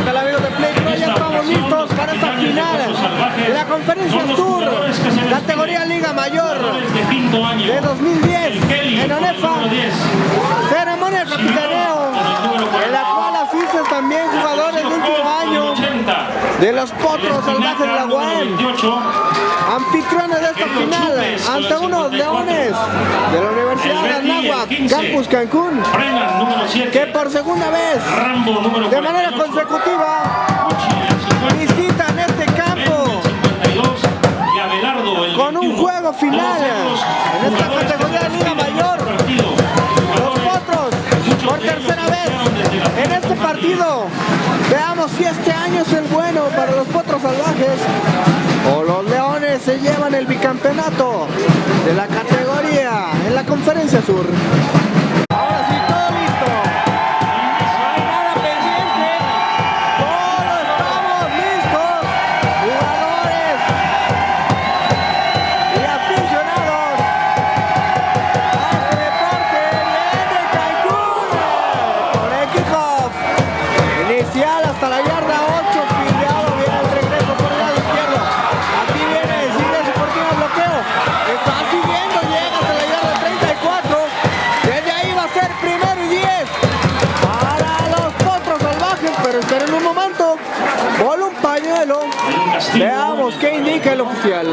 ¿Qué tal amigos de Play Pro? Ya estamos listos para esta final de la Conferencia Sur, categoría Liga Mayor de 2010 en ONEFA. Ceremonia de capitaneo, en la cual asisten también jugadores del último año de los Potros Salvajes de la UAM. Anfitriones de esta final ante unos leones de la Universidad de Anáhuac, Campus Cancún, que por segunda vez, de manera consecutiva, visitan este campo con un juego final en esta categoría de Liga Mayor. Si este año es el bueno para los Potros Salvajes o los Leones se llevan el bicampeonato de la categoría en la Conferencia Sur. Veamos qué indica el oficial.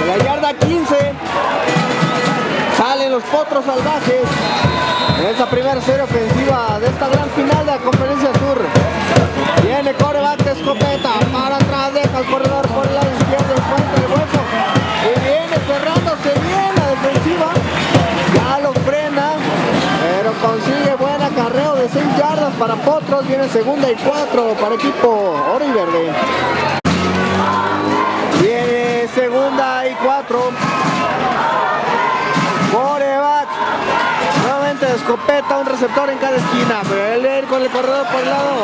En la yarda 15 salen los potros salvajes en esta primera serie ofensiva de esta gran final de la conferencia para potros. Viene segunda y 4 para equipo oro y verde. Viene segunda y cuatro. Coreback. Nuevamente de escopeta, un receptor en cada esquina. Pero él viene con el corredor por el lado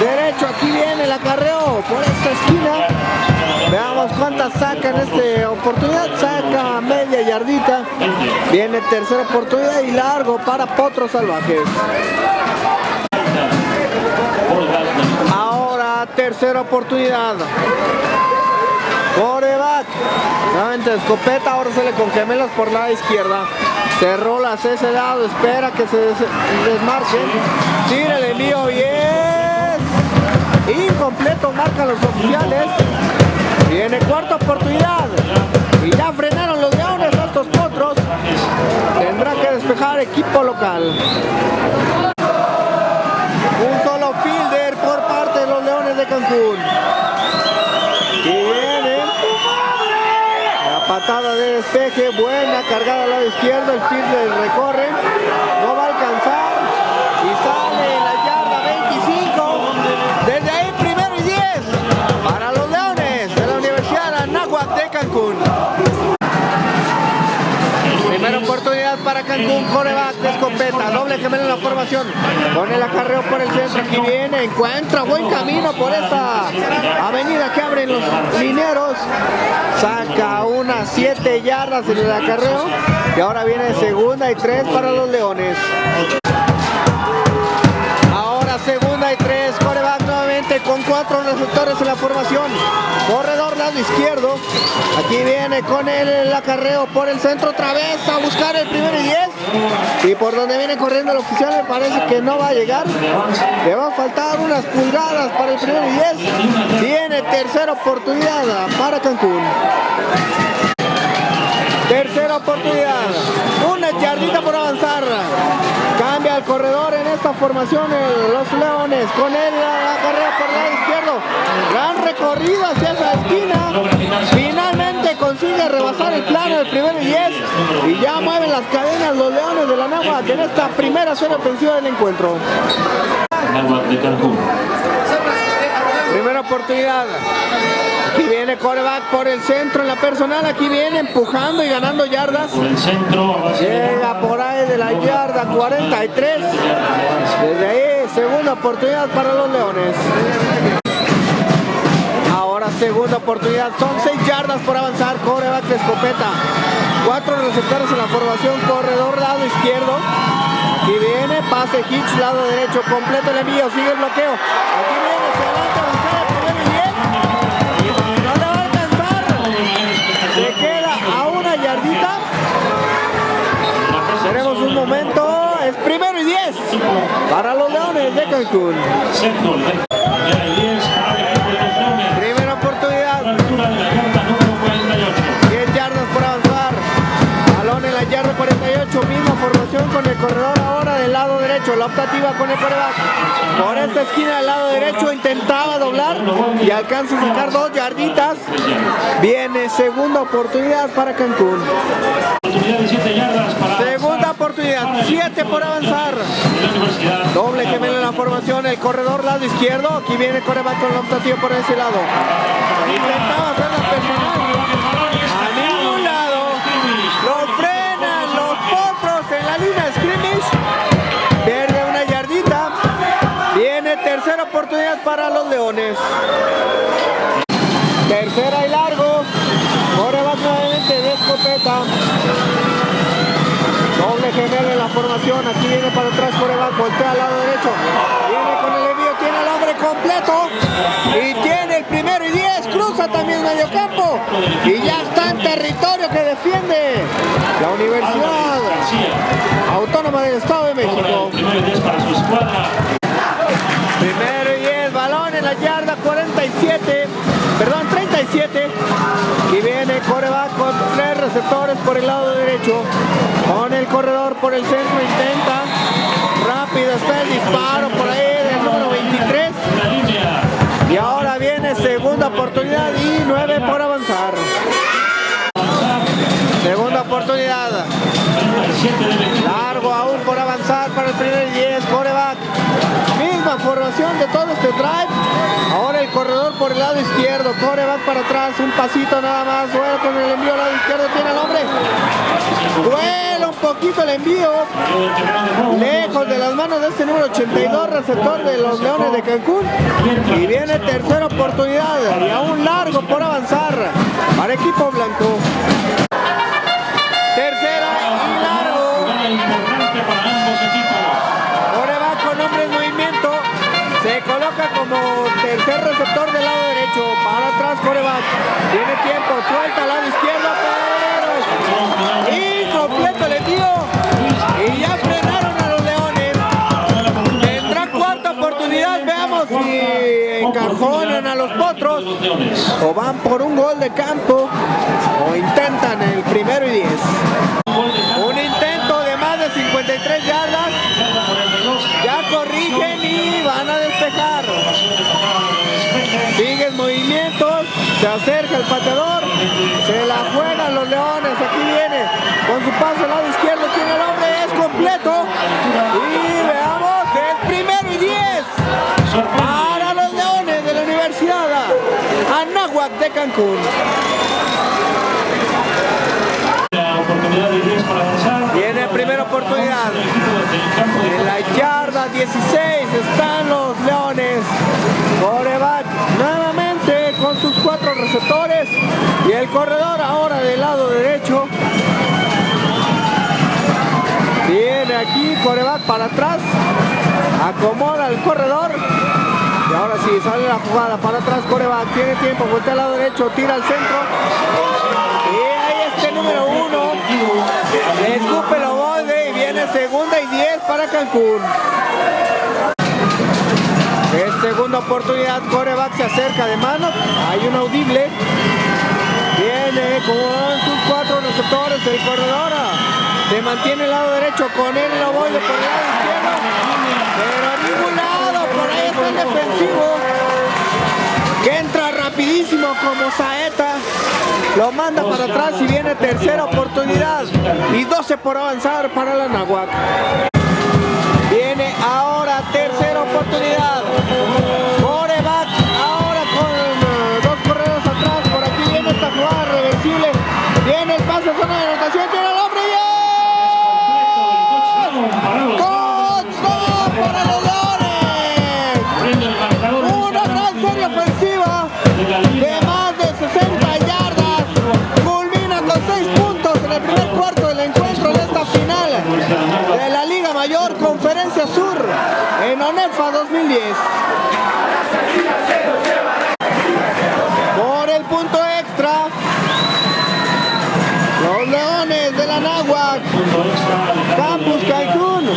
derecho. Aquí viene el acarreo por esta esquina. Veamos cuántas saca en esta oportunidad. Saca media yardita. Viene tercera oportunidad y largo para Potros Salvajes. Tercera oportunidad. Coreback. Nuevamente escopeta, ahora sale con gemelos por la izquierda. Cerró las ese lado, espera que se des desmarquen. Tira el envío es incompleto, marcan los oficiales. Viene cuarta oportunidad. Y ya frenaron los leones estos potros. Tendrá que despejar equipo local. Un solo fielder Cancún. Y viene la patada de despeje, buena cargada al lado izquierdo, el fielder recorre, no va a alcanzar y sale la yarda 25. Desde ahí primero y 10 para los leones de la Universidad Anáhuac de Cancún. Primera oportunidad para Cancún, coreback doble gemelo en la formación, con el acarreo por el centro, aquí viene, encuentra buen camino por esta avenida que abren los mineros, saca unas 7 yardas en el acarreo y ahora viene segunda y 3 para los leones. Ahora segunda y 3, coreback con cuatro receptores en la formación, corredor lado izquierdo, aquí viene con el, acarreo por el centro otra vez a buscar el primero y 10 y por donde viene corriendo el oficial me parece que no va a llegar, le va a faltar unas pulgadas para el primero y 10, viene tercera oportunidad para Cancún. Tercera oportunidad. Una yardita por avanzar. Corredor en esta formación el- los Leones. Con él la carrera por el lado izquierdo. Gran recorrido hacia esa esquina. Finalmente consigue rebasar el plano del primero y 10. Y ya mueven las cadenas los Leones de la Náhuatl en esta primera serie ofensiva del encuentro. Náhuatl de Cancún. Primera oportunidad. Aquí viene coreback por el centro en la personal. Aquí viene empujando y ganando yardas. Por el centro, Llega por ahí de la yarda 43. Desde ahí, segunda oportunidad para los Leones. Ahora segunda oportunidad. Son 6 yardas por avanzar. Coreback de escopeta. receptores en la formación, corredor lado izquierdo. Aquí viene, pase Hitch, lado derecho, completo el envío, sigue el bloqueo. Aquí viene, se para los Leones de Cancún. Sexto, era el 10, área de los Leones. Primera oportunidad, A la altura de la yarda número 48. 10 yardas por avanzar. Balón en la yarda 48, misma formación con el corredor ahora del lado derecho. La optativa con el coreback. Por esta esquina del lado derecho intentaba doblar y alcanza a sacar dos yarditas. Viene segunda oportunidad para Cancún. Oportunidad de 7 yardas para Segunda oportunidad, 7 por avanzar. Doble gemelo en la formación, el corredor lado izquierdo. Aquí viene el coreback con la optativa por ese lado. Intentaba hacer la personal. A ningún lado. Lo frenan los potros en la línea scrimmage. Pierde una yardita. Viene tercera oportunidad para los Leones. Tercera y largo. Coreback nuevamente de escopeta. Gemelo en la formación. Aquí viene para atrás coreback. Voltea al lado derecho. Viene con el envío. Tiene al hombre completo. Y tiene el primero y diez. Cruza también medio campo. Y ya está en territorio que defiende la Universidad. Autónoma del Estado de México. el 10. Primero y 10, balón en la yarda 47, perdón, 37. Y viene coreback con tres receptores por el lado derecho. Con el corredor por el centro intenta. Rápido está el disparo por ahí del número 23. La línea. Y ahora viene segunda oportunidad y 9 por avanzar. Segunda oportunidad. 37 del equipo. Largo aún por avanzar para el primer y 10, coreback. De todo este drive. Ahora el corredor por el lado izquierdo, coreback para atrás, un pasito nada más. Vuela con el envío al lado izquierdo, tiene el hombre. Vuela un poquito el envío. Lejos de las manos de este número 82, receptor de los Leones de Cancún. Y viene tercera oportunidad y aún largo por avanzar para equipo blanco. Tiene tiempo. Suelta al lado izquierdo. Pero incompleto el envío. Y ya frenaron a los leones. Tendrá cuarta oportunidad. Veamos si encajonan a los potros. O van por un gol de campo. O intentan el primero y diez. Un intento de más de 53 yardas. Yarda 42. Ya corrigen y van a despejar. Siguen movimientos, se acerca el pateador, se la juegan los leones, aquí viene con su paso al lado izquierdo, tiene el hombre, es completo. Y veamos, el primero y 10 para los leones de la Universidad Anáhuac de Cancún. La oportunidad de 10 para avanzar. Viene primera oportunidad. En la yarda 16 están los Leones. Y el corredor ahora del lado derecho. Viene aquí, coreback para atrás. Acomoda el corredor. Y ahora sí, sale la jugada para atrás, coreback. Tiene tiempo, voltea al lado derecho, tira al centro. Y ahí este número uno. Le escupe ovoide y viene segunda y 10 para Cancún. Es segunda oportunidad, coreback se acerca de mano, hay un audible. Viene con sus cuatro receptores, el corredor se mantiene el lado derecho con él el ovoide por el lado izquierdo. Pero a ningún lado, por ahí está el defensivo. Que entra rapidísimo como saeta. Lo manda para atrás y viene tercera oportunidad. Y 12 por avanzar para la Nahuac. Viene ahora tercera oportunidad. Por el punto extra, los Leones de la Náhuac, Campus Cancún.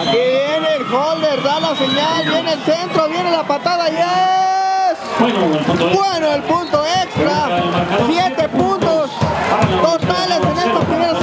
Aquí viene el holder, da la señal, viene el centro, viene la patada, yes. Bueno, el punto extra, siete puntos totales en esta primera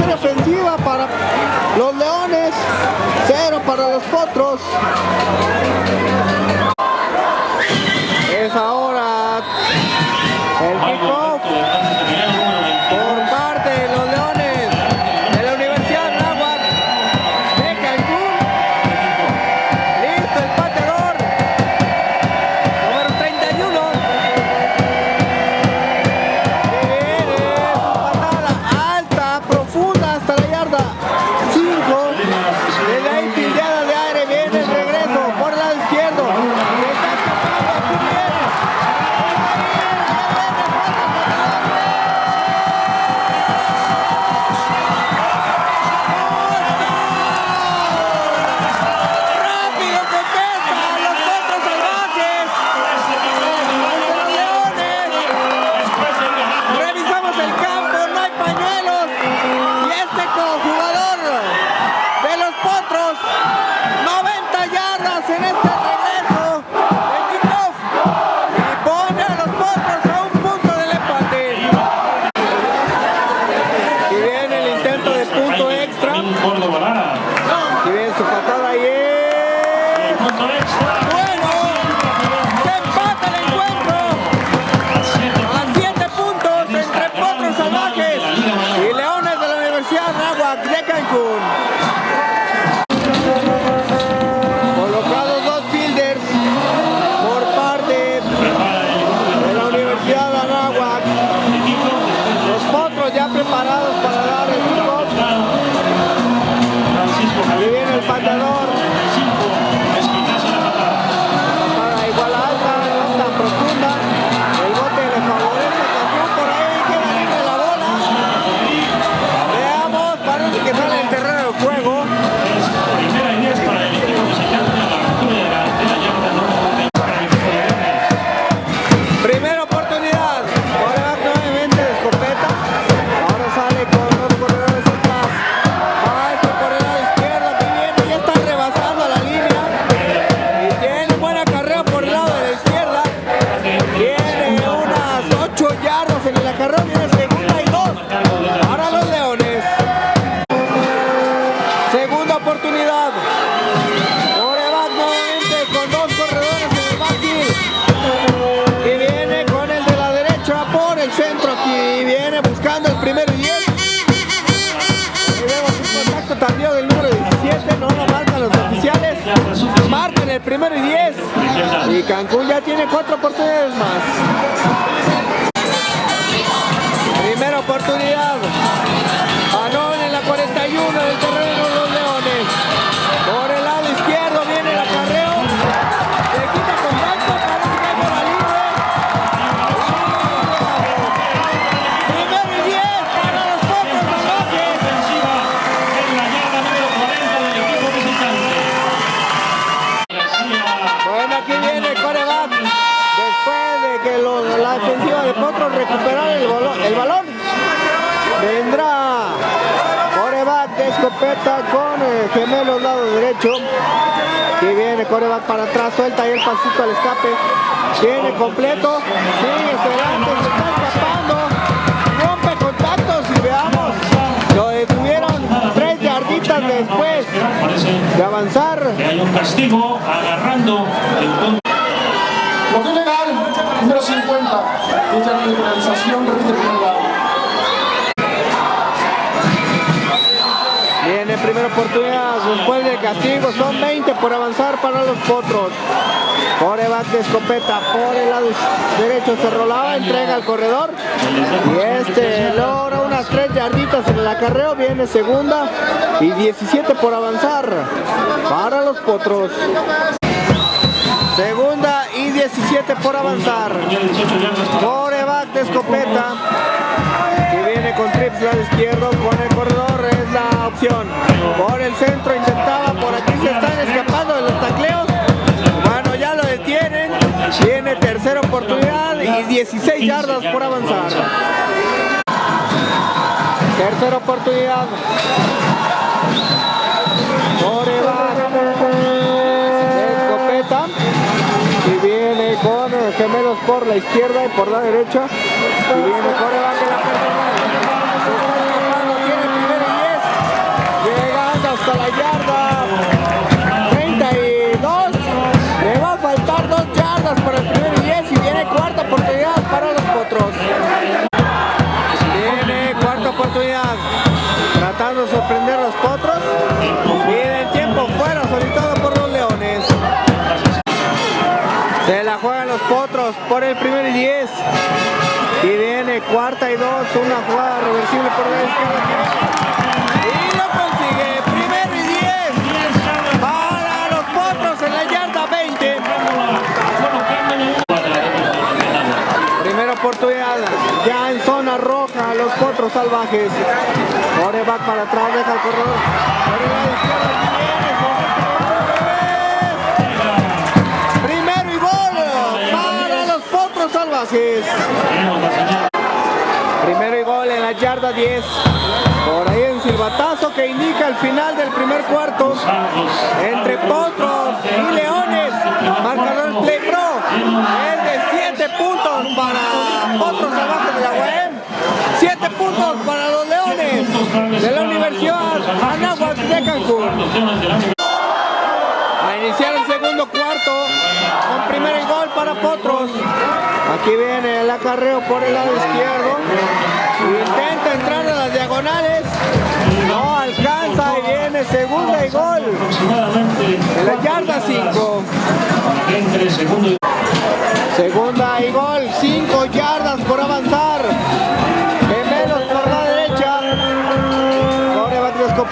número 10. Y Cancún ya tiene cuatro oportunidades más. meta con eh, gemelos lado derecho. Y viene coreback para atrás, suelta ahí el pasito al escape. Viene completo, sigue esperando, se está escapando, rompe contactos y veamos. Lo detuvieron tres yarditas después de avanzar. hay un castigo agarrando el Lo legal, número 50, penalización, repite primera oportunidad después del castigo. Son 20 por avanzar para los potros. Coreback de escopeta por el lado derecho se rolaba, entrega al corredor. Y este logra unas tres yarditas en el acarreo. Viene segunda y 17 por avanzar para los potros. Segunda y 17 por avanzar. Coreback de escopeta. Y viene con trips lado izquierdo con el corredor. Es la opción por el centro, intentaba, por aquí se están escapando de los tacleos, bueno ya lo detienen, tiene tercera oportunidad y 16 yardas por avanzar. Tercera oportunidad. Corebáquer. Escopeta. Y viene con gemelos por la izquierda y por la derecha. Y viene Coreback la persona. El primer y 10. Y viene cuarta y dos, una jugada reversible por la izquierda. Y lo consigue, primero y 10 para los potros en la yarda 20. Primera oportunidad, ya en zona roja, los potros salvajes. Coreback para atrás, deja el corredor. Por el lado izquierdo, potros salvajes. Primero y gol en la yarda 10. Por ahí un silbatazo que indica el final del primer cuarto. Entre potros y leones. Marcador Play Pro. Es de 7 puntos para potros salvajes de la UAM. 7 puntos para los leones de la Universidad Anáhuac de Cancún. A iniciar cuarto con primero y gol para Potros. Aquí viene el acarreo por el lado izquierdo. Intenta entrar a las diagonales. No alcanza y viene segunda y gol. En la yarda 5. Entre segundo y Segunda y gol. 5 yardas por avanzar.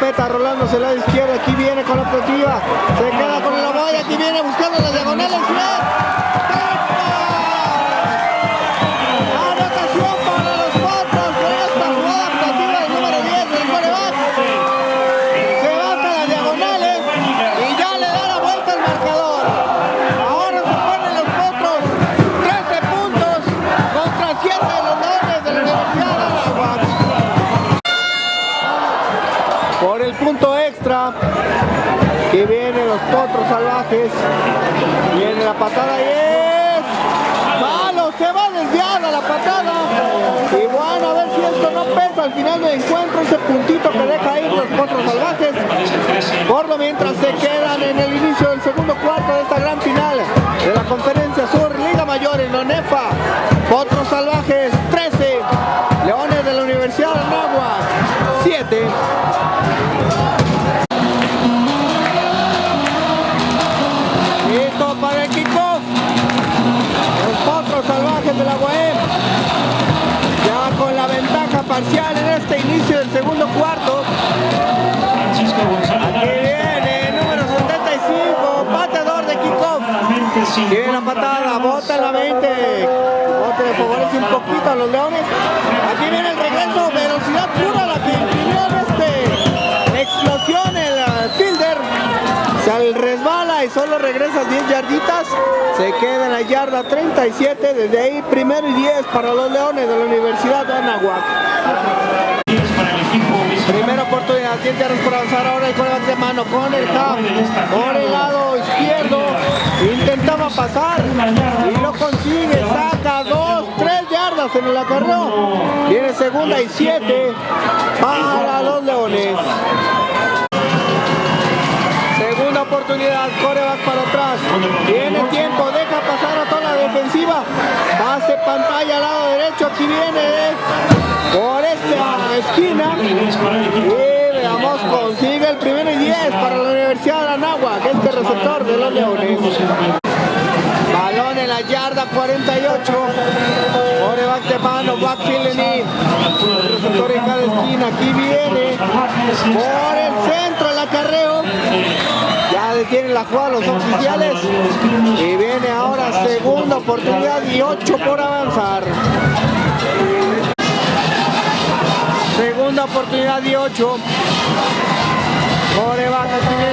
De escopeta rolándose al lado izquierdo. Aquí viene con la ofensiva. Se queda con el ovoide. Aquí viene buscando las diagonales. Anotación al final del encuentro, ese puntito que deja ir los potros salvajes. Por lo mientras se quedan en el inicio del segundo cuarto de esta gran final de la Conferencia Sur, Liga Mayor en Onefa. Potros salvajes 13, Leones de la Universidad de Anáhuac 7. Tiene la patada, bota la 20. Bote le favorece un poquito a los leones. Aquí viene el regreso, velocidad pura la que imprimió en este explosión el uh, fielder. Se resbala y solo regresa 10 yarditas. Se queda en la yarda 37. Desde ahí primero y 10 para los leones de la Universidad de visitante. Primera oportunidad, 10 yardas por avanzar ahora el coreback de mano con el half por el lado izquierdo. Intentaba pasar y lo consigue, saca 2, 3 yardas en el acarreo. Viene segunda y 7 para los leones. Segunda oportunidad, coreback para atrás. Tiene tiempo, deja pasar a toda la defensiva. Pase pantalla al lado derecho, aquí viene por esta esquina. Veamos, consigue el primero y 10 para la Universidad de Anáhuac, este receptor de los Leones. Balón en la yarda 48. Coreback de mano, backfield en it. Receptor en cada esquina, aquí viene. Por el centro el acarreo. Ya detienen la jugada los oficiales. Y viene ahora segunda oportunidad y 8 por avanzar. Segunda oportunidad y 8. Coreback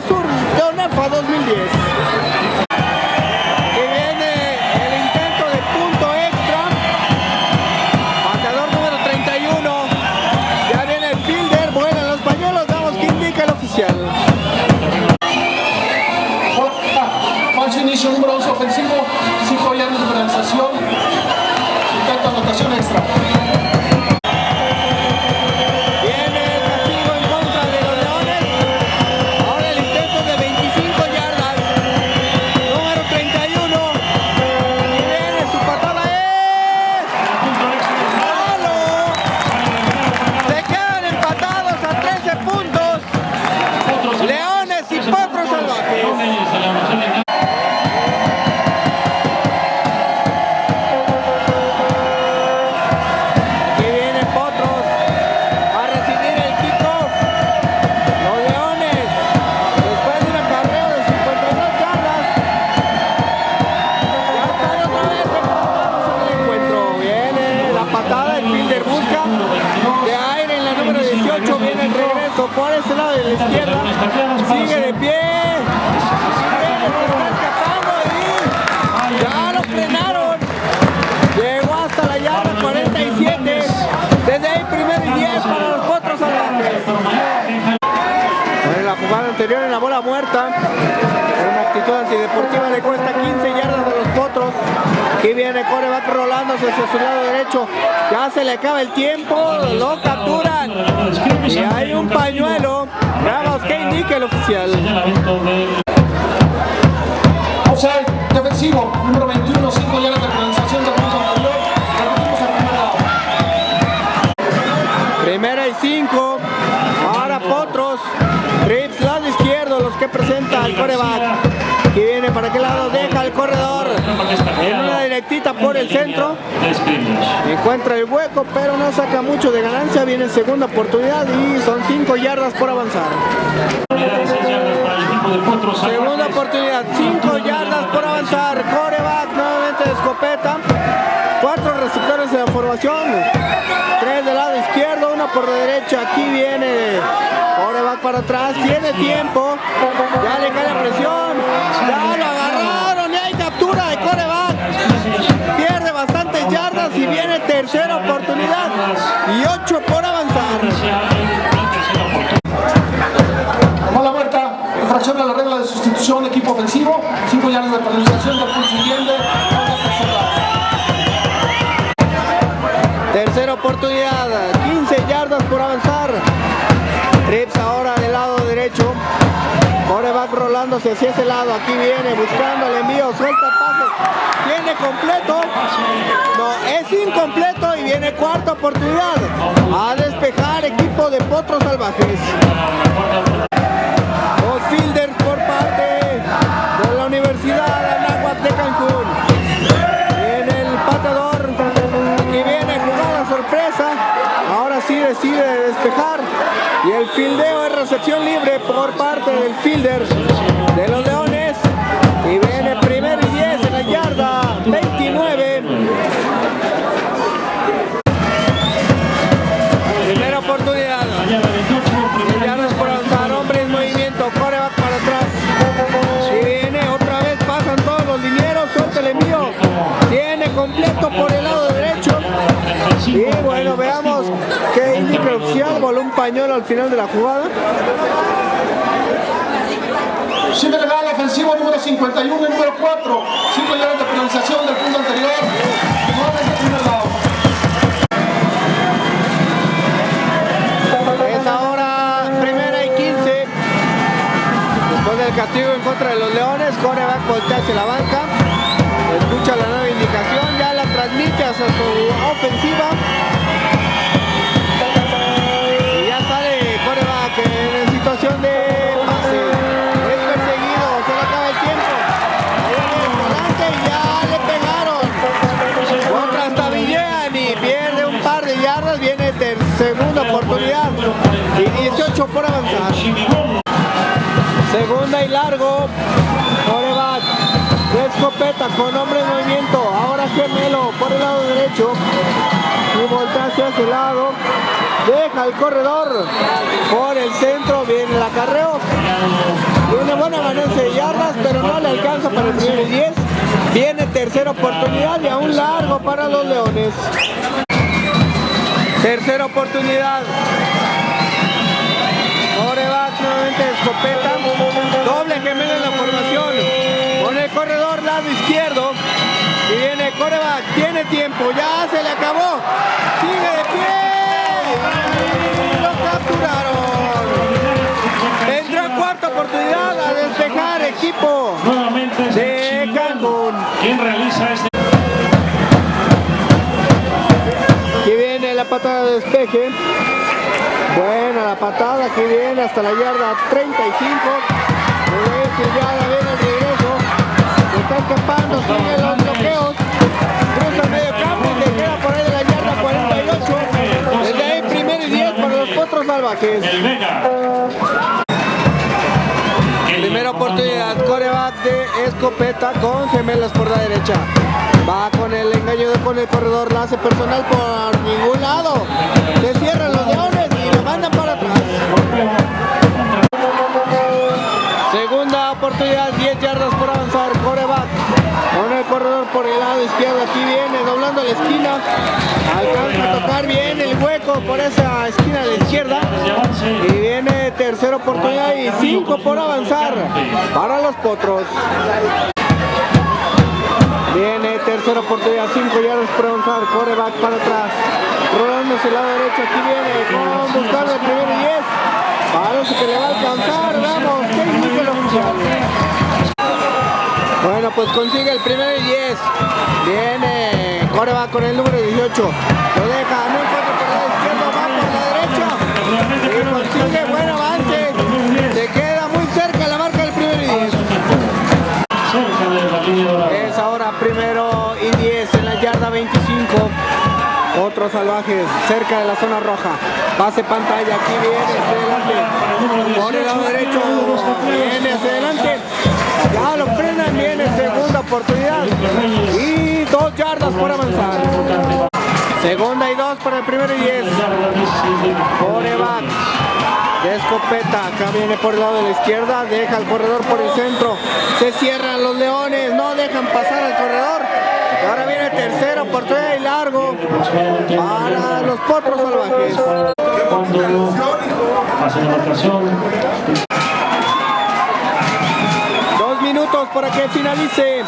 Sur de ONEFA 2010. Viene coreback rolándose hacia su lado derecho. Ya se le acaba el tiempo. Lo capturan. Y hay un pañuelo. Veamos qué indica el oficial. Offside defensivo, número 21, 5 yardas de penalización del punto anterior. El. Primera y cinco. Ahora Potros. Rips, lado izquierdo, los que presenta el coreback. Y viene para qué lado, deja el corredor. En una directita por el centro. Encuentra el hueco, pero no saca mucho de ganancia. Viene segunda oportunidad y son 5 yardas por avanzar. Segunda oportunidad, 5 yardas por avanzar. Coreback nuevamente de escopeta. Cuatro receptores en la formación. Tres del lado izquierdo, una por la derecha. Aquí viene. Coreback para atrás. Tiene tiempo. Ya le cae la presión. Ya lo agarraron yardas y viene tercera oportunidad y 8 por avanzar. Tomó la vuelta, infracción a la regla de sustitución, equipo ofensivo, 5 yardas de penalización, del siguiente. Tercera oportunidad, 15 yardas por avanzar. Trips ahora del lado derecho Rolándose hacia ese lado. Aquí viene buscando el envío. Suelta el pase. Tiene completo. No, es incompleto y viene cuarta oportunidad. A despejar equipo de Potros Salvajes. Dos fielders por parte de la Universidad Anáhuac de Cancún. Viene el pateador. Aquí viene jugada sorpresa. Ahora sí decide despejar. Y el fildeo es recepción libre por parte del fielder de los Leones. Y viene primero y 10 en la yarda 29. Primera oportunidad. Yardas por avanzar, hombre en movimiento, coreback para atrás. Y viene, otra vez pasan todos los linieros, suelta el envío. Tiene completo por el lado derecho. Y bueno, veamos qué indica. Voló un pañuelo al final de la jugada. Sigue legal ofensivo número 51 y número 4, 5 yardas de penalización del punto anterior. 9 del primer lado. Es ahora primera y 15. Después del castigo en contra de los Leones, coreback voltea hacia la banca. Escucha la nueva indicación, ya la transmite hacia su ofensiva. Segunda oportunidad y 18 por avanzar. Segunda y largo, coreback, de escopeta con hombre en movimiento, ahora gemelo por el lado derecho y voltea hacia ese lado. deja el corredor por el centro, viene el acarreo. Tiene buena ganancia de yardas, pero no le alcanza para el primer y 10. Viene tercera oportunidad y aún largo para los Leones. Tercera oportunidad. Coreback nuevamente escopeta. Doble gemelo en la formación. Con el corredor lado izquierdo. Y viene coreback. Tiene tiempo. Ya se le acabó. Sigue de pie. Lo capturaron. Vendrá cuarta oportunidad a despejar equipo Nuevamente de Cancún. quien realiza este patada de despeje. Buena la patada que viene hasta la yarda 35. Regresa ya viene el regreso. Está escapando, sigue los bloqueos. Cruza el medio campo y se queda por ahí de la yarda 48. Desde ahí primero y 10 para los potros salvajes. Primera oportunidad, coreback de escopeta con gemelas por la derecha. Va con el engaño de con el corredor, la hace personal por ningún lado. Se cierran los leones y lo mandan para atrás. Segunda oportunidad, 10 yardas por avanzar, coreback. Con el corredor por el lado izquierdo, aquí viene, doblando la esquina. Alcanza a tocar bien el hueco por esa esquina de izquierda. Y viene tercera oportunidad y cinco por avanzar para los potros. Viene tercera oportunidad, cinco yardas por avanzar, coreback para atrás. Rolándose el lado derecho, aquí viene con buscar el primero y diez. Parece que le va a alcanzar, vamos, que indica oficial. Bueno, pues consigue el primero y 10. Viene coreback con el número 18. Lo deja, no Otros salvajes cerca de la zona roja. Pase pantalla, aquí viene hacia adelante. Por el lado derecho, viene hacia adelante. Ya lo frenan, viene segunda oportunidad. Y dos yardas por avanzar. Segunda y dos para el primero y 10. Yarda 16 de Coreback de escopeta, acá viene por el lado de la izquierda, deja el corredor por el centro, se cierran los leones, no dejan pasar al corredor. Ahora viene tercera oportunidad y largo para los potros salvajes. Para que finalice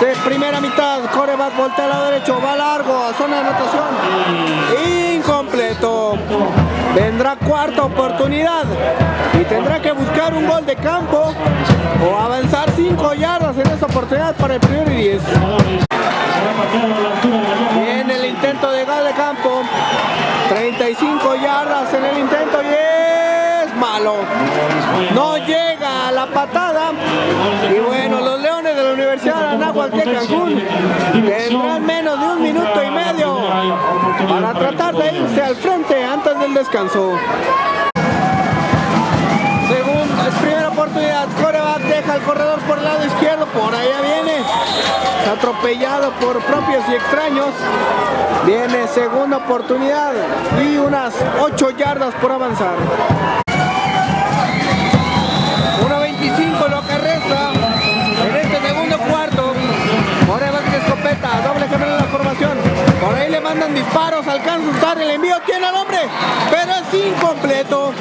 de primera mitad. Coreback voltea al lado derecho, va largo a zona de anotación. Incompleto. Vendrá cuarta oportunidad y tendrá que buscar un gol de campo o avanzar cinco yardas en esa oportunidad para el primero y 10. jugadores será pateado a la altura de la yarda. Viene el intento de gol de campo. 35 yardas en el intento y No llega a la patada. Y bueno, los Leones de la Universidad de Anáhuac de Cancún tendrán menos de un minuto y medio para tratar de irse al frente antes del descanso. Segunda, primera oportunidad, coreback deja el corredor por el lado izquierdo, por allá viene, atropellado por propios y extraños. Viene segunda oportunidad y unas 8 yardas por avanzar. Disparos, alcanza a usar el envío, tiene al hombre, pero es incompleto.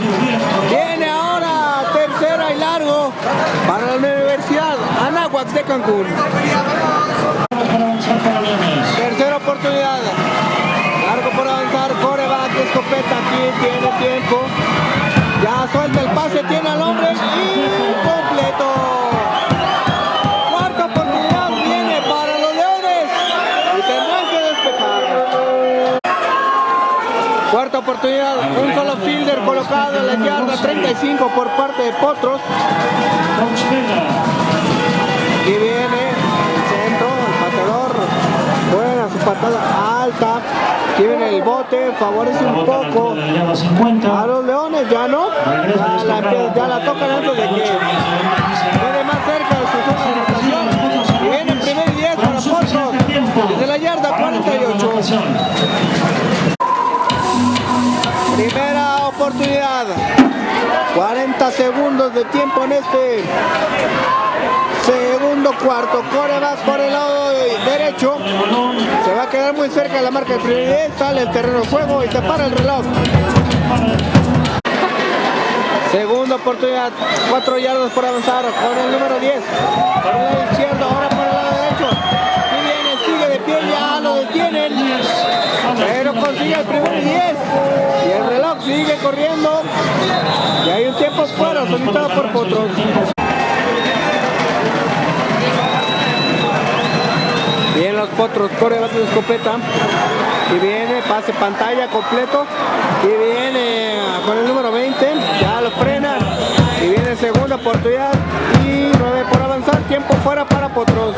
Viene ahora tercera y largo para la Universidad Anáhuac de Cancún. Tercera oportunidad. Largo por avanzar, coreback escopeta, aquí tiene tiempo. Ya suelta el pase, tiene al hombre y completo. Oportunidad, un solo fielder colocado en la yarda 35 por parte de Potros. Y viene el centro, el pateador. Buena su patada alta. Aquí viene el bote, favorece un poco a 50. los leones, ya no. Ya la, ya la tocan antes de que quede más cerca de su zona de anotación. Y viene el primer y 10 para Potros. Desde la yarda para lograr la 48. Anotación. oportunidad. 40 segundos de tiempo en este segundo cuarto. Coreback por el lado derecho. Se va a quedar muy cerca de la marca de prioridad. Sale el terreno de juego y se para el reloj. Segunda oportunidad, 4 yardas por avanzar con el número 10. Por el lado izquierdo, ahora Consigue el primer 10. Y el reloj sigue corriendo. Y hay un tiempo fuera, solicitado por Potros. Bien los potros, corre bate de escopeta. Y viene, pase pantalla completo. Y viene con el número 20. Ya lo frena. Y viene segunda oportunidad. Y 9 por avanzar. Tiempo fuera para potros.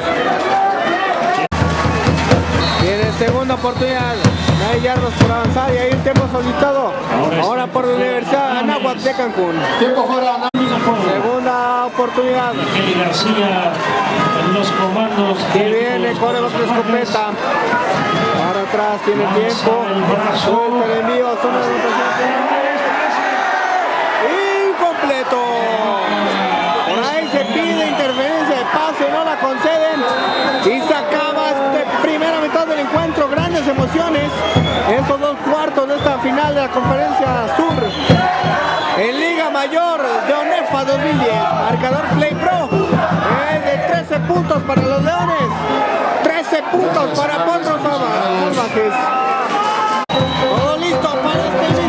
Oportunidad. 9 yardas por avanzar. Y hay un tiempo solicitado. Ahora por la Universidad Anáhuac de Cancún. Tiempo fuera. Segunda oportunidad. Kelly García en los comandos. Y viene, corre bajo la escopeta. Para atrás, tiene tiempo. Suelta el envío, zona de. Incompleto. Por ahí se pide interferencia de pase, no la conceden. Y se acaba esta primera mitad del encuentro. Emociones. Estos dos cuartos de esta final de la conferencia sur. En Liga Mayor de ONEFA 2010, marcador Play Pro es de 13 puntos para los Leones, 13 puntos para Potros Salvajes. Todo para este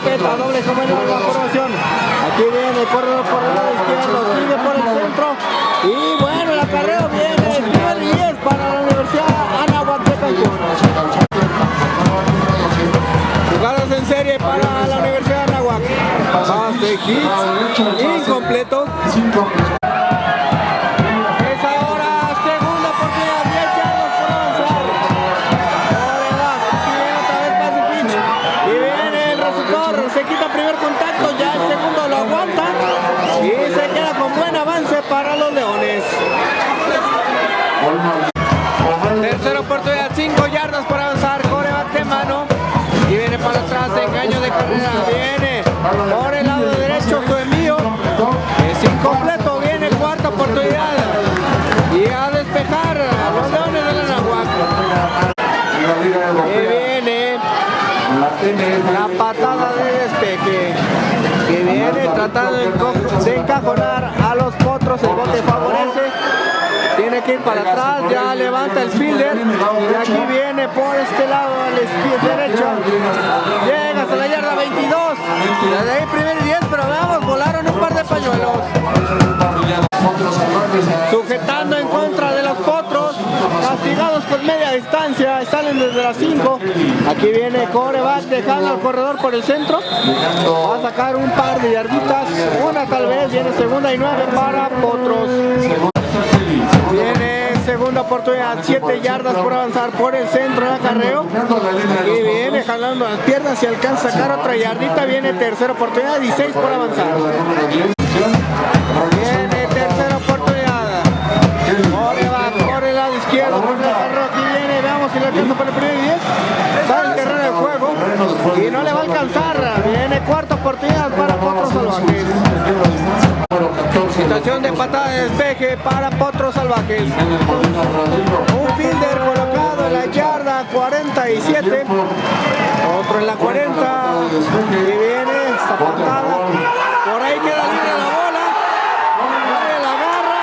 escopeta, doble en la formación. Aquí viene, corre por el lado izquierdo, sigue por el centro. Y bueno, el acarreo viene, primero y 10 para la Universidad Cancún. Jugadas en serie para la Universidad de Anáhuac. Pase hits, incompleto. Para atrás, engaño de carrera, viene por el lado derecho su. Es incompleto, viene cuarta oportunidad. Y a despejar a los Leones de la Nahuac. Y viene la patada de despeje. Que viene tratando de encajonar a los potros, el bote favorece. Tiene que ir para atrás, ya levanta el fielder. Y aquí viene por este lado, al derecho. Llega hasta la yarda 22. Desde ahí primer y 10, pero veamos, volaron un par de pañuelos. Sujetando en contra de los potros, castigados por media distancia, salen desde las 5. Aquí viene coreback dejando al corredor por el centro. Va a sacar un par de yarditas, una tal vez, viene segunda y nueve para potros. Viene segunda oportunidad, 7 yardas por avanzar por el centro de acarreo. Y viene jalando las piernas y alcanza a sacar otra yardita. Viene tercera oportunidad y 6 por avanzar. Viene tercera oportunidad. Corre, va, corre el lado izquierdo, por el acarreo. Aquí viene, veamos si le alcanza para el primer y 10. Sale el terreno de juego y no le va a alcanzar. Viene cuarta oportunidad para De patada de despeje para Potros Salvajes. Un fielder colocado en la yarda 47. Otro en la 40. Y viene esta patada. Por ahí queda libre la bola. Nadie la agarra.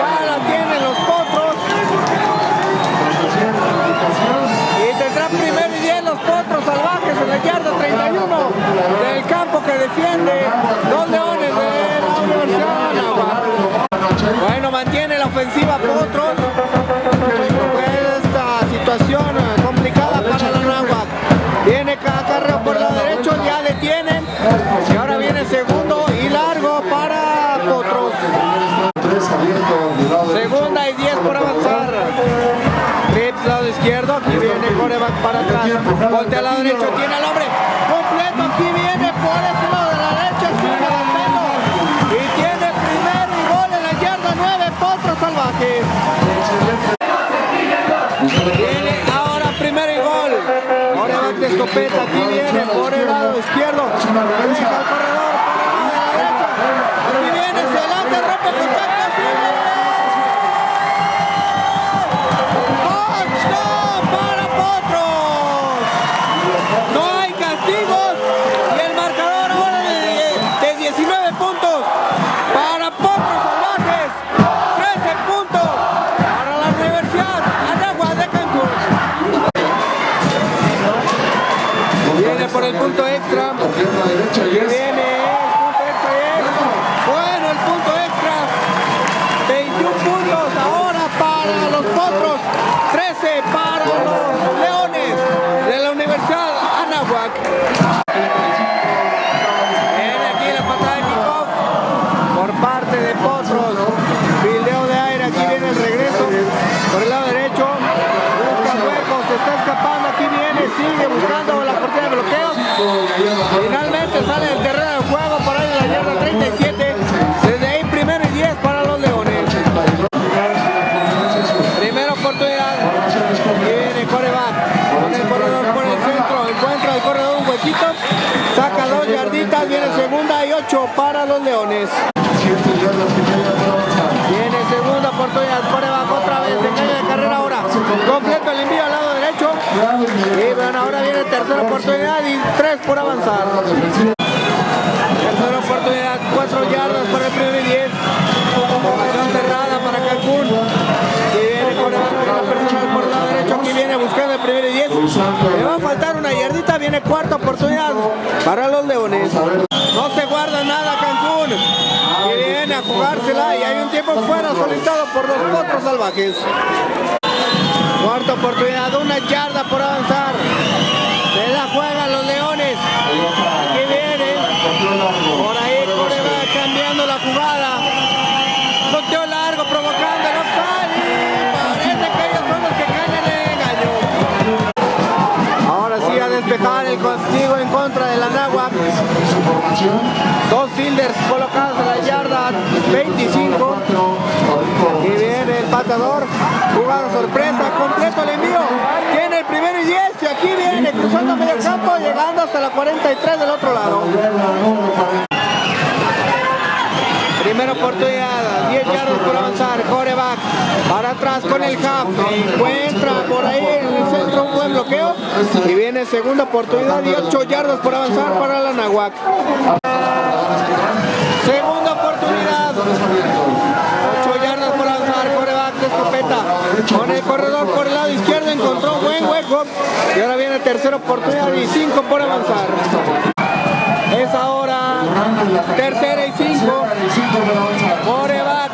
Ya la tienen los potros. Y tendrá primero y 10 los potros salvajes en la yarda 31 del campo que defiende los leones de la Universidad de. Bueno, mantiene la ofensiva potros. Esta situación complicada para la Anáhuac. Viene cada carreo por el lado derecho, ya detienen. Izquierdo, aquí viene coreback para atrás, voltea al lado derecho, tiene al hombre completo, aquí viene por este lado de la derecha, sigue avanzando y tiene primero y gol en la yarda 9, Potro Salvaje. Viene ahora primero y gol, coreback de escopeta, aquí viene por el lado izquierdo, deja al corredor por el lado de la derecha, aquí viene, se adelanta, rompe contacto, el punto extra. Viene el bueno el punto extra. 21 puntos ahora para los potros. 13 para los leones de la Universidad Anáhuac. Aquí la patada de kickoff por parte de potros. Fildeo de aire aquí viene el regreso por el lado derecho. Busca huecos se está escapando aquí viene sigue buscando bloqueo Finalmente sale del terreno de juego por ahí la yarda 37. Desde ahí primero y 10 para los Leones. Primera oportunidad. Viene coreback. Con el corredor por el centro. Encuentra el corredor un huequito. Saca dos yarditas. Viene segunda y 8 para los Leones. Oportunidad. Coreback otra vez. Se cae de carrera ahora. Completo el envío al lado derecho. Y bueno, ahora viene tercera oportunidad y tres por avanzar. Tercera oportunidad, cuatro yardas para el primer y diez. Formación cerrada para Cancún. Y viene el la por el lado derecho. Aquí viene buscando el primer y diez. Le va a faltar una yardita. Viene cuarta oportunidad para los Leones. No se guarda nada Cancún. Y viene a jugársela. Y hay un tiempo fuera solicitado por los potros salvajes. Cuarta oportunidad, una yarda por avanzar. A el castigo en contra de la formación. Dos fielders colocados en la yarda 25. Y viene el patador, jugada sorpresa, completo el envío, tiene el primero y 10 y aquí viene cruzando medio campo, llegando hasta la 43 del otro lado. Primera oportunidad, 10 yardas por avanzar, coreback, para atrás con el half, encuentra por ahí en el centro un buen bloqueo y viene segunda oportunidad y 8 yardas por avanzar para la Nahuac. Segunda oportunidad, 8 yardas por avanzar, coreback de escopeta. Con el corredor por el lado izquierdo encontró un buen hueco. Y ahora viene tercera oportunidad y 5 por avanzar. Es ahora tercera y 5. Coreback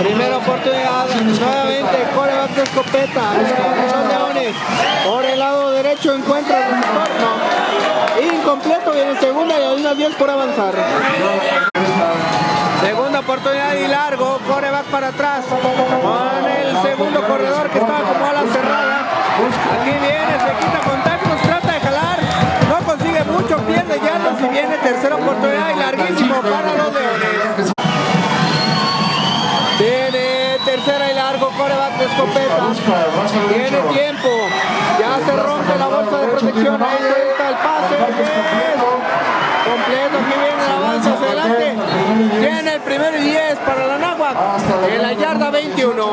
Primera oportunidad. Nuevamente coreback de escopeta. Leones. Por el lado derecho encuentra el retorno. Incompleto. Viene segunda y hay unas 10 por avanzar. Segunda oportunidad y largo, coreback para atrás con el segundo corredor que estaba como a la cerrada. Aquí viene, se quita contactos, trata de jalar, no consigue mucho, pierde yardas y viene tercera oportunidad y larguísimo escopeta. Tiene tiempo, ya se rompe la bolsa de protección, ahí suelta el pase. Completo, aquí viene el avance hacia adelante. Tiene el primero y 10 para la Náhuac en la yarda 21.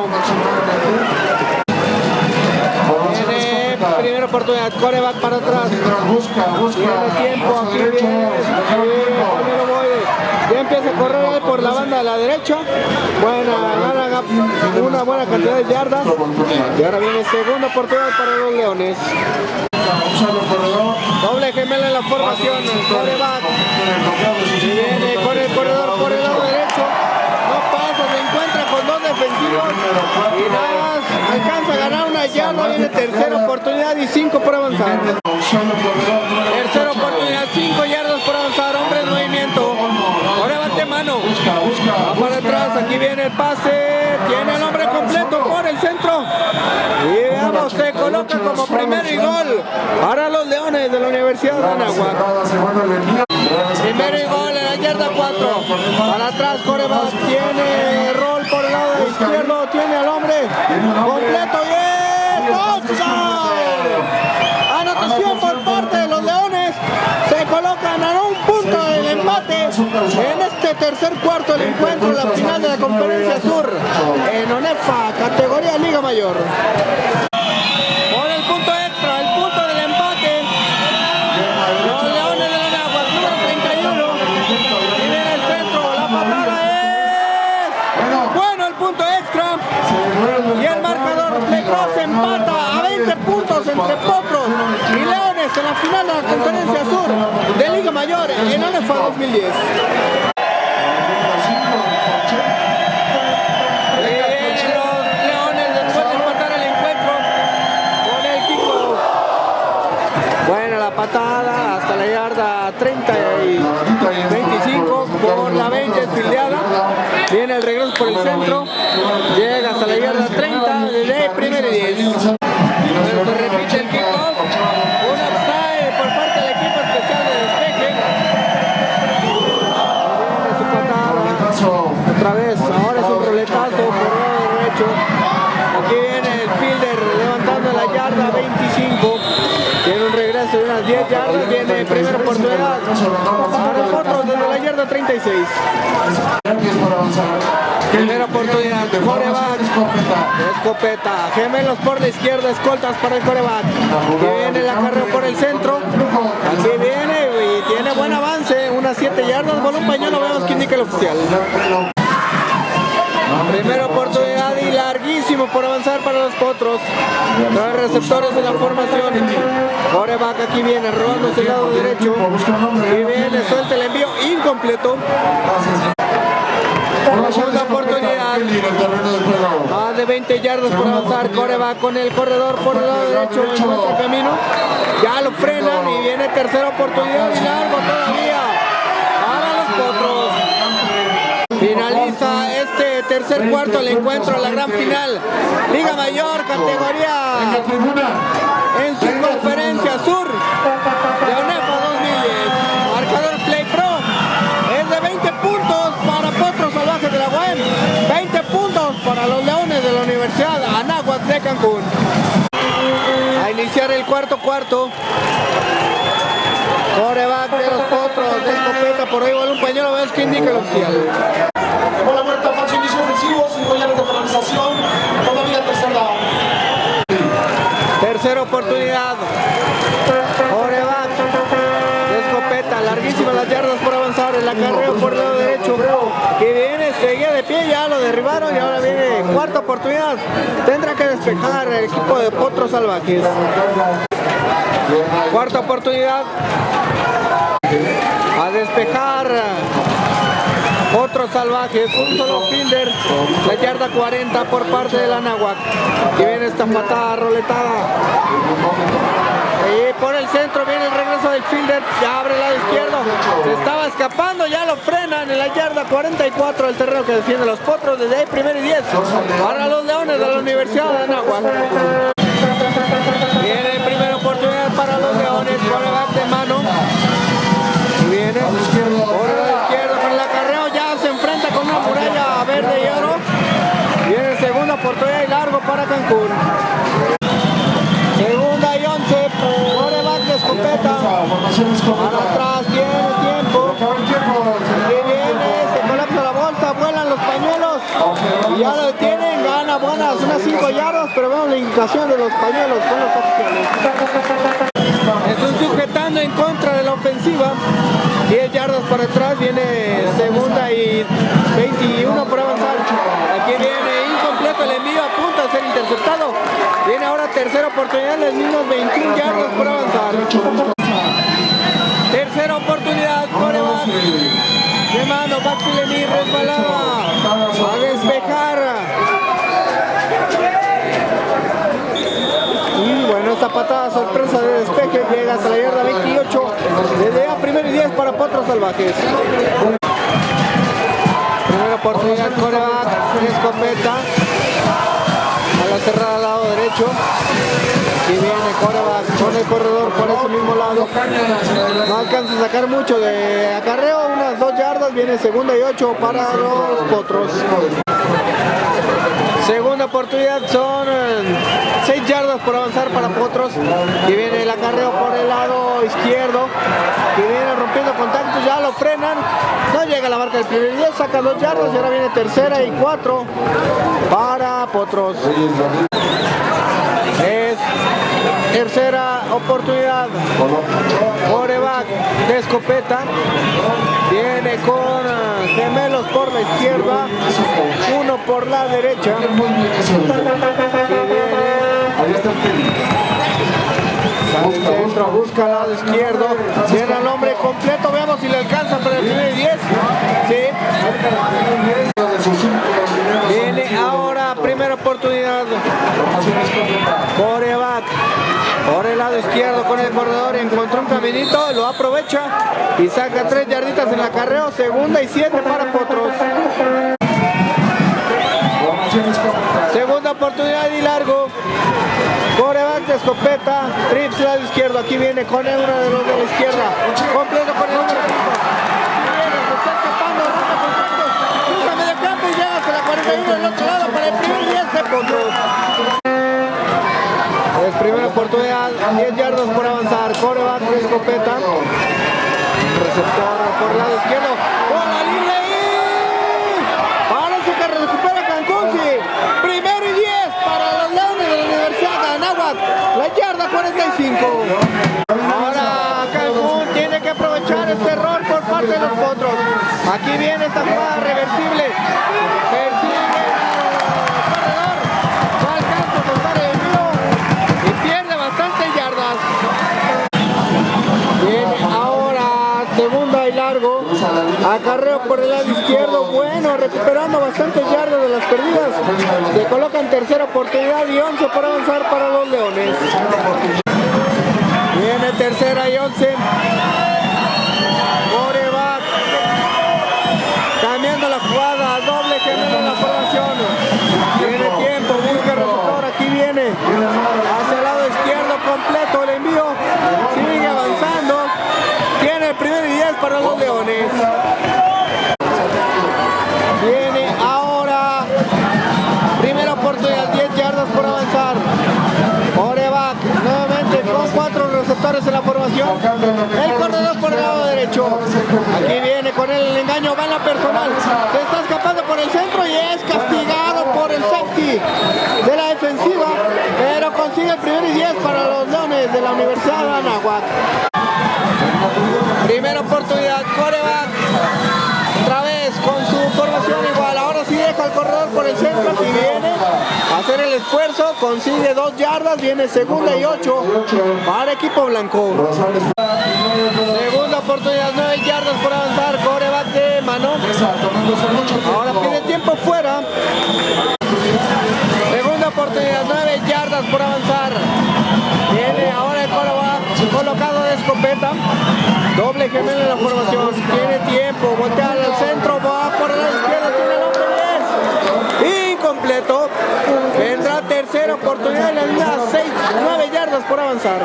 Viene primera oportunidad, coreback para atrás. Busca, busca. Tiene tiempo, aquí viene, aquí viene. Ya empieza a correr ahí por la banda de la derecha. Buena, una buena cantidad de yardas. Y ahora viene segunda oportunidad para los Leones. Doble gemela en la formación, coreback. Viene con el corredor por el lado derecho. No pasa, se encuentra con dos defensivos. Y nada más alcanza a ganar una yarda. Viene tercera oportunidad y cinco por avanzar. Tercera oportunidad, cinco yardas Va para atrás, aquí viene el pase, tiene el hombre completo por el centro. Y veamos, se coloca como primero y gol para los Leones de la Universidad de Anáhuac. Cerrada, se vuelve a venir. Primero y gol en la yarda 4. Para atrás, Coreback tiene rol por el lado izquierdo, tiene al hombre completo y es. Anotación por parte de los Leones. Se colocan a un punto en este tercer cuarto del encuentro, la final de la Conferencia Sur en ONEFA, categoría Liga Mayor. Por el punto extra, el punto del empate. Los Leones de Anáhuac, número 31. Y viene el centro, la patada es... Bueno, el punto extra. Y el marcador Plecross empata a 20 puntos entre Potros y Leones en la final de la Conferencia Sur de Liga Mayor en ONEFA 2010. 10 yardas. Viene primera oportunidad para otros desde la yarda 36. Primera oportunidad, coreback. Escopeta, gemelos por la izquierda, escoltas para el coreback. Aquí viene la carrera por el centro. Aquí viene y tiene buen avance, unas 7 yardas. Con un pañuelo vemos que indica el oficial. Primera oportunidad larguísimo por avanzar para los potros. Los receptores de la formación. Coreback aquí viene robándose el lado derecho. Y viene, suelta el envío incompleto. Segunda oportunidad. Más de 20 yardas por avanzar. Coreback con el corredor por el lado derecho. Encuentra camino. Ya lo frenan y viene tercera oportunidad y largo todavía. Finaliza este tercer cuarto del encuentro, la gran final. Liga Mayor, categoría en su conferencia sur de ONEFA 2010. Marcador Play Pro es de 20 puntos para Potros Salvajes de la UAM, 20 puntos para los Leones de la Universidad Anáhuac de Cancún. A iniciar el cuarto cuarto. Coreback de los Potros, de escopeta, por ahí vale un pañuelo, vemos que indica el oficial. Bola muerta, falso inicio ofensivo, 5 yardas de penalización, todavía tercer down. Tercera oportunidad. Coreback. De escopeta. Larguísimas las yardas por avanzar. El acarreo por el lado derecho. Que viene, seguía de pie. Ya lo derribaron. Y ahora viene cuarta oportunidad. Tendrá que despejar el equipo de Potros Salvajes. Cuarta oportunidad. A despejar. Otros salvajes, un solo fielder, la yarda 40 por parte del Anáhuac. Y viene esta patada roletada. Y por el centro viene el regreso del fielder, ya abre el lado izquierdo. Se estaba escapando, ya lo frenan en la yarda 44 del terreno que defiende los potros desde ahí primero y 10. Para los leones de la Universidad de Anáhuac. Para atrás, tiene tiempo. Y viene, se colapsa la bolsa, vuelan los pañuelos. Y ya lo detienen, gana buenas, unas 5 yardas, pero vemos la indicación de los pañuelos con los oficiales. Están sujetando en contra de la ofensiva. 10 yardas por atrás, viene segunda y 21 por avanzar. Aquí viene incompleto el envío, a punto de ser interceptado. Viene ahora tercera oportunidad, los mismos 21 yardas por avanzar. Tercera oportunidad, coreback. De mano, Baxileni resbalada. A despejar. Y bueno, esta patada sorpresa de despeje llega hasta la yarda 28. Desde a primero y 10 para Potros Salvajes. Primera oportunidad, coreback, escopeta. A la cerrada al lado derecho. Aquí viene coreback con el corredor por ese mismo lado. No alcanza a sacar mucho de acarreo, unas dos yardas. Viene segunda y ocho para los Potros. Segunda oportunidad son 6 yardas por avanzar para Potros. Y viene el acarreo por el lado izquierdo. Y viene rompiendo contactos, ya lo frenan. No llega la marca del primer 10, saca 2 yardas y ahora viene tercera y 4 para Potros. Es tercera oportunidad. Coreback de escopeta. Viene con uh, gemelos por la izquierda. Uno por la derecha. Centro, busca al lado izquierdo. Viene al hombre completo. Veamos si le alcanza para el primer 10. Sí. Viene ahora primera oportunidad. Coreback por el lado izquierdo con el corredor. Encontró un caminito, lo aprovecha y saca tres yarditas en la carrera. Segunda y siete para Potros. Segunda oportunidad y largo. Coreback de escopeta, trips lado izquierdo. Aquí viene con el uno de los de la izquierda. Completo con el número 5. Viene, se está escapando, rompe contactos. Cruza medio campo y llega hasta la 41 del otro lado para el primer 10 de Potros. Es primera oportunidad, 10 yardas por avanzar. Coreback escopeta. Receptor por el lado izquierdo. ¡Por la línea y... Parece que recupera Cancún, sí. Primero y 10 para los Leones de la Universidad de Anáhuac. La yarda 45. Ahora Cancún tiene que aprovechar este error por parte de los potros. Aquí viene esta jugada reversible. Acarreo por el lado izquierdo. Bueno, recuperando bastantes yardas de las perdidas. Se coloca en tercera oportunidad y 11 por avanzar para los Leones. Viene tercera y 11. Formación. El corredor por el lado derecho. Aquí viene con el engaño. Va en la personal. Se está escapando por el centro y es castigado por el safety de la defensiva. Pero consigue el primer y 10 para los Leones de la Universidad de Anáhuac. Primera oportunidad, coreback. Otra vez con su formación igual. Ahora sí deja el corredor por el centro. Viene hacer el esfuerzo. Consigue dos yardas. Viene segunda y ocho para equipo blanco. Segunda oportunidad, nueve yardas por avanzar. Coreback de mano. Ahora pide tiempo fuera. Segunda oportunidad, 9 yardas por avanzar. Viene ahora el coreback colocado de escopeta. Doble gemelo en la formación. Tiene tiempo. Voltea al centro. Va por el lado izquierdo. Tiene el hombre 10. Incompleto. Vendrá tercera oportunidad en la línea 6, 9 yardas por avanzar.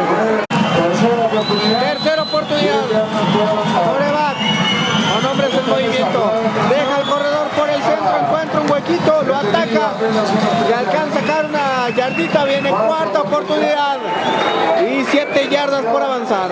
Tercera oportunidad. Coreback. Con hombres en movimiento. Deja el corredor por el centro. Encuentra un huequito. Lo ataca. Y alcanza a sacar una yardita. Viene cuarta oportunidad. Y 7 yardas por avanzar.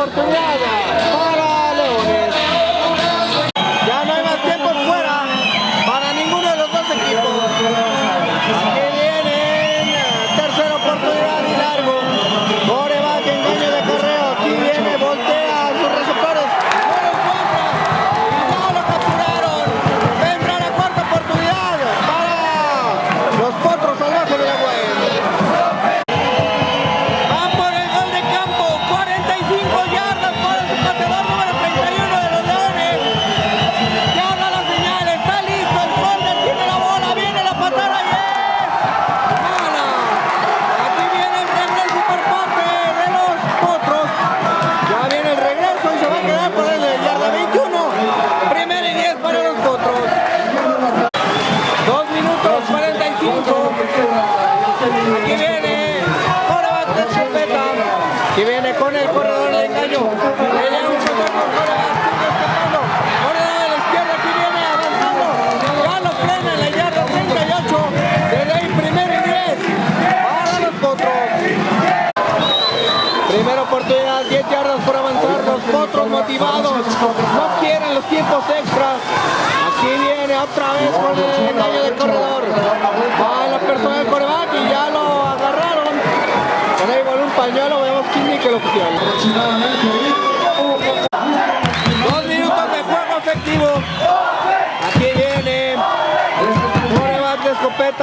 oportunidades.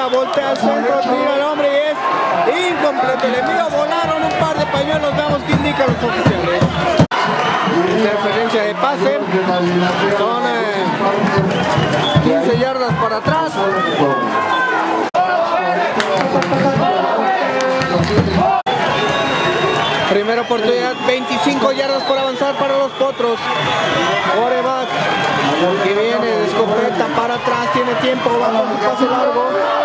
voltea al centro, tira el hombre y es incompleto. El envío volaron un par de pañuelos, veamos qué indican los oficiales. Interferencia de pase, son eh, 15 yardas para atrás. Primera oportunidad, 25 yardas por avanzar para los potros. Oreback, que viene de escopeta para atrás, tiene tiempo, va con un pase largo.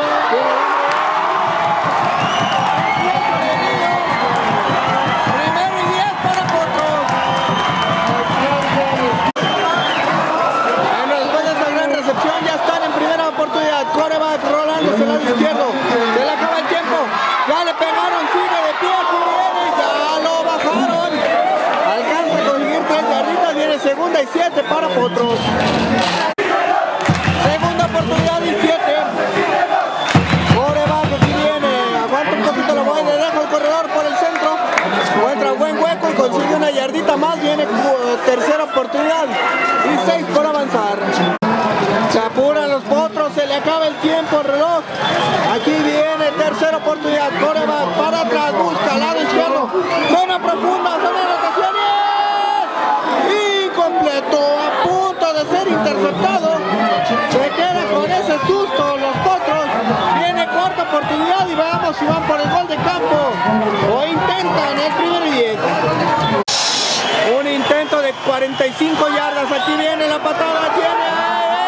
acaba el tiempo reloj. Aquí viene tercera oportunidad. Coreback para atrás, busca al lado izquierdo. Zona profunda, zona de rotaciones. Incompleto, a punto de ser interceptado. Se queda con ese susto los potros. Viene cuarta oportunidad y veamos si van por el gol de campo. O intentan el primer 10. Un intento de 45 yardas. Aquí viene la patada. Tiene.